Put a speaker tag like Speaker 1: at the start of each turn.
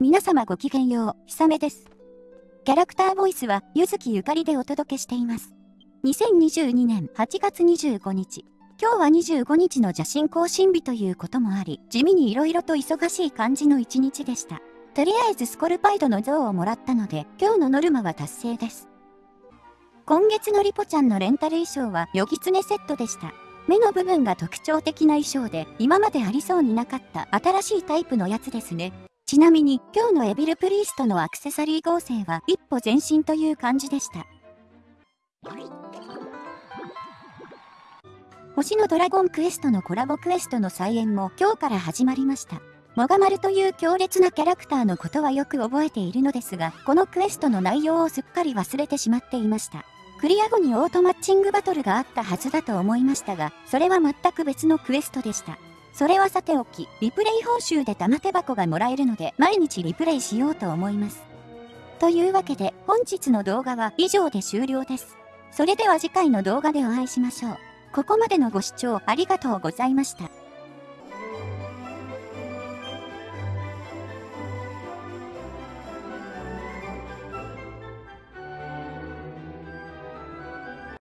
Speaker 1: 皆様ごきげんよう、ひさめです。キャラクターボイスは、ゆずきゆかりでお届けしています。2022年8月25日。今日は25日の邪神更新日ということもあり、地味に色々と忙しい感じの一日でした。とりあえずスコルパイドの像をもらったので、今日のノルマは達成です。今月のリポちゃんのレンタル衣装は、ヨギツネセットでした。目の部分が特徴的な衣装で、今までありそうになかった新しいタイプのやつですね。ちなみに今日のエビルプリーストのアクセサリー合成は一歩前進という感じでした。星のドラゴンクエストのコラボクエストの再演も今日から始まりました。モガマルという強烈なキャラクターのことはよく覚えているのですが、このクエストの内容をすっかり忘れてしまっていました。クリア後にオートマッチングバトルがあったはずだと思いましたが、それは全く別のクエストでした。それはさておき、リプレイ報酬で玉手箱がもらえるので、毎日リプレイしようと思います。というわけで、本日の動画は以上で終了です。それでは次回の動画でお会いしましょう。ここまでのご視聴ありがとうございました。